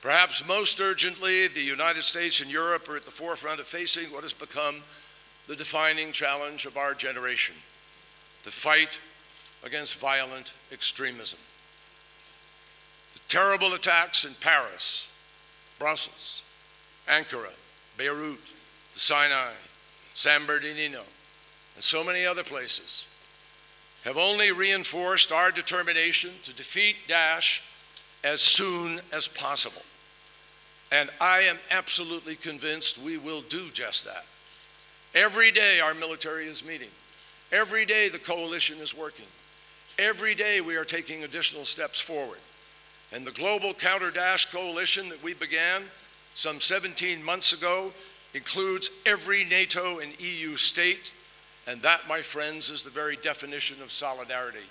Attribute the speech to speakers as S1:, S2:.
S1: Perhaps most urgently, the United States and Europe are at the forefront of facing what has become the defining challenge of our generation the fight against violent extremism. The terrible attacks in Paris, Brussels, Ankara, Beirut, the Sinai, San Bernardino, and so many other places have only reinforced our determination to defeat Daesh as soon as possible. And I am absolutely convinced we will do just that. Every day our military is meeting. Every day the coalition is working. Every day we are taking additional steps forward. And the Global Counter Daesh Coalition that we began some 17 months ago includes every NATO and EU state, and that, my friends, is the very definition of solidarity.